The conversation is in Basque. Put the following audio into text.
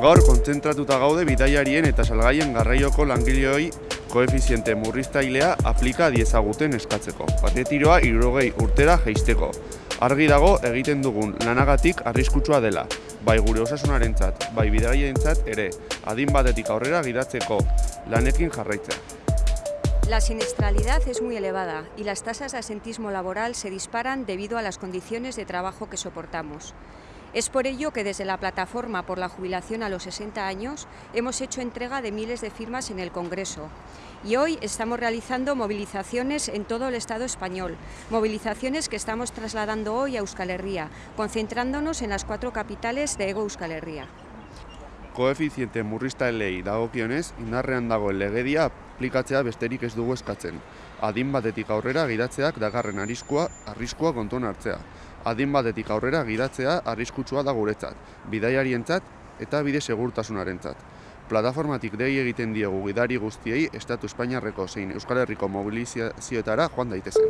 Gaur kontzentratuta gaude bidaiarien eta salgaien garraioko langileoi koefiziente murriztailea aplika diezaguten eskatzeko. Patetiroa irrogei urtera jeisteko. Argi dago egiten dugun lanagatik arriskutsua dela, bai gure osasunarentzat, bai bidaiarientzat ere, adin batetik aurrera gidatzeko lanekin jarraitzea. La siniestralidad es muy elevada y las tasas de asentismo laboral se disparan debido a las condiciones de trabajo que soportamos. Es por ello que desde la plataforma por la jubilación a los 60 años hemos hecho entrega de miles de firmas en el Congreso y hoy estamos realizando movilizaciones en todo el Estado español, movilizaciones que estamos trasladando hoy a Euskal Herria, concentrándonos en las cuatro capitales de Ego Euskal Herria. Koefiziente murriztailei dagokionez, indarrean dagoen legedia aplikatzea besterik ez dugu eskatzen. Adin batetik aurrera gidatzeak dagarren arriskua, arriskua kontuan hartzea. Adin batetik aurrera gidatzea arriskutsua da guretzat, bidaiarientzat eta bide segurtasunarentzat. Plataformatik dei egiten diegu gidari guztiei Estatu Espainiarreko zein Euskal Herriko mobilizazioetara joan daitezen.